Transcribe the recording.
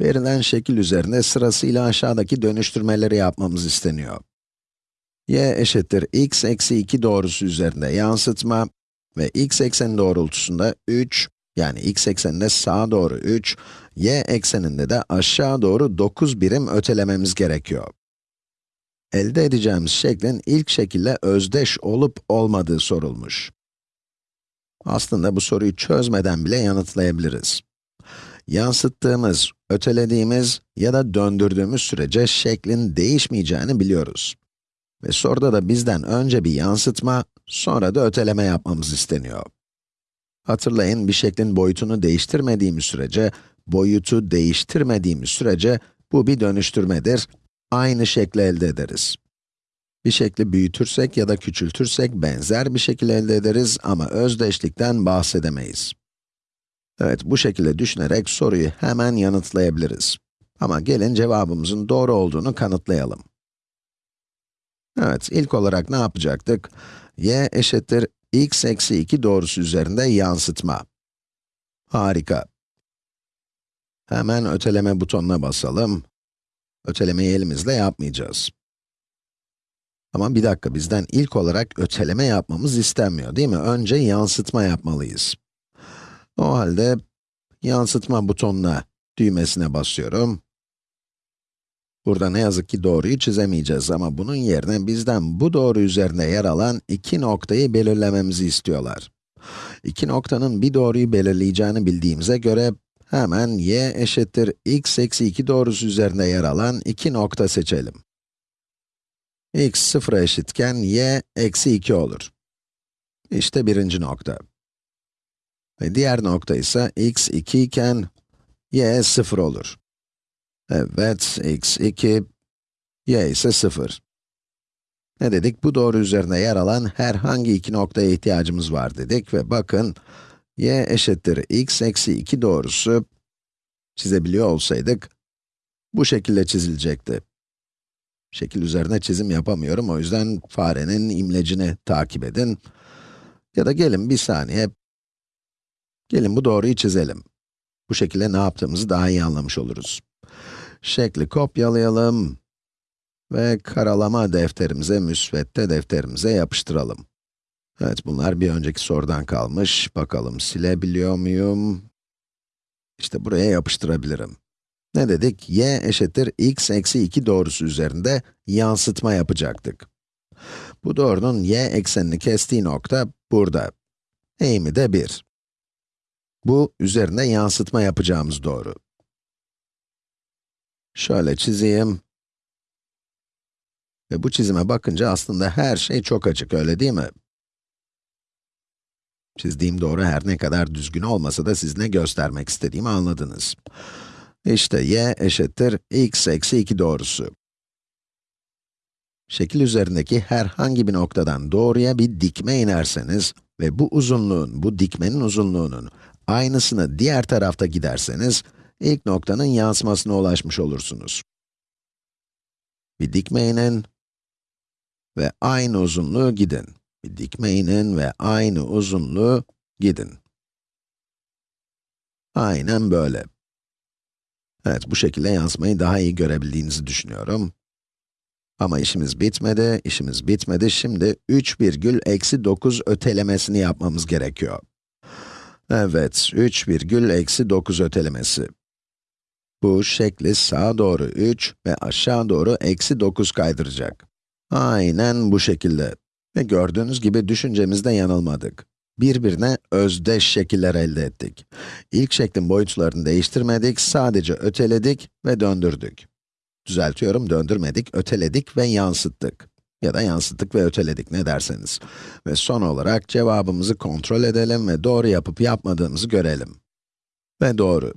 Verilen şekil üzerinde sırasıyla aşağıdaki dönüştürmeleri yapmamız isteniyor. y eşittir x eksi 2 doğrusu üzerinde yansıtma ve x ekseni doğrultusunda 3, yani x ekseninde sağa doğru 3, y ekseninde de aşağı doğru 9 birim ötelememiz gerekiyor. Elde edeceğimiz şeklin ilk şekilde özdeş olup olmadığı sorulmuş. Aslında bu soruyu çözmeden bile yanıtlayabiliriz. Yansıttığımız, ötelediğimiz ya da döndürdüğümüz sürece şeklin değişmeyeceğini biliyoruz. Ve soruda da bizden önce bir yansıtma, sonra da öteleme yapmamız isteniyor. Hatırlayın, bir şeklin boyutunu değiştirmediğimiz sürece, boyutu değiştirmediğimiz sürece bu bir dönüştürmedir, aynı şekli elde ederiz. Bir şekli büyütürsek ya da küçültürsek benzer bir şekil elde ederiz ama özdeşlikten bahsedemeyiz. Evet, bu şekilde düşünerek soruyu hemen yanıtlayabiliriz. Ama gelin cevabımızın doğru olduğunu kanıtlayalım. Evet, ilk olarak ne yapacaktık? y eşittir x eksi 2 doğrusu üzerinde yansıtma. Harika. Hemen öteleme butonuna basalım. Ötelemeyi elimizle yapmayacağız. Ama bir dakika, bizden ilk olarak öteleme yapmamız istenmiyor, değil mi? Önce yansıtma yapmalıyız. O halde, yansıtma butonuna, düğmesine basıyorum. Burada ne yazık ki doğruyu çizemeyeceğiz ama bunun yerine bizden bu doğru üzerinde yer alan iki noktayı belirlememizi istiyorlar. İki noktanın bir doğruyu belirleyeceğini bildiğimize göre, hemen y eşittir x eksi 2 doğrusu üzerinde yer alan iki nokta seçelim x sıfıra eşitken y eksi 2 olur. İşte birinci nokta. Ve diğer nokta ise x 2 iken y 0 olur. Evet, x 2, y ise 0. Ne dedik? Bu doğru üzerine yer alan herhangi iki noktaya ihtiyacımız var dedik ve bakın, y eşittir x eksi 2 doğrusu, çizebiliyor olsaydık, bu şekilde çizilecekti. Şekil üzerine çizim yapamıyorum, o yüzden farenin imlecini takip edin. Ya da gelin bir saniye, gelin bu doğruyu çizelim. Bu şekilde ne yaptığımızı daha iyi anlamış oluruz. Şekli kopyalayalım ve karalama defterimize, müsvedde defterimize yapıştıralım. Evet, bunlar bir önceki sorudan kalmış. Bakalım silebiliyor muyum? İşte buraya yapıştırabilirim. Ne dedik? y eşittir x eksi 2 doğrusu üzerinde yansıtma yapacaktık. Bu doğrunun y eksenini kestiği nokta burada. Eğimi de 1. Bu, üzerinde yansıtma yapacağımız doğru. Şöyle çizeyim. Ve bu çizime bakınca aslında her şey çok açık, öyle değil mi? Çizdiğim doğru her ne kadar düzgün olmasa da siz ne göstermek istediğimi anladınız. İşte y eşittir x eksi 2 doğrusu. Şekil üzerindeki herhangi bir noktadan doğruya bir dikme inerseniz ve bu uzunluğun, bu dikmenin uzunluğunun aynısını diğer tarafta giderseniz, ilk noktanın yansımasına ulaşmış olursunuz. Bir dikme inin ve aynı uzunluğu gidin. Bir dikme inin ve aynı uzunluğu gidin. Aynen böyle. Evet, bu şekilde yansımayı daha iyi görebildiğinizi düşünüyorum. Ama işimiz bitmedi, işimiz bitmedi. Şimdi 3 virgül eksi 9 ötelemesini yapmamız gerekiyor. Evet, 3 virgül eksi 9 ötelemesi. Bu şekli sağa doğru 3 ve aşağı doğru eksi 9 kaydıracak. Aynen bu şekilde. Ve gördüğünüz gibi düşüncemizde yanılmadık birbirine özdeş şekiller elde ettik. İlk şeklin boyutlarını değiştirmedik, sadece öteledik ve döndürdük. Düzeltiyorum, döndürmedik, öteledik ve yansıttık. Ya da yansıttık ve öteledik, ne derseniz. Ve son olarak cevabımızı kontrol edelim ve doğru yapıp yapmadığımızı görelim. Ve doğru.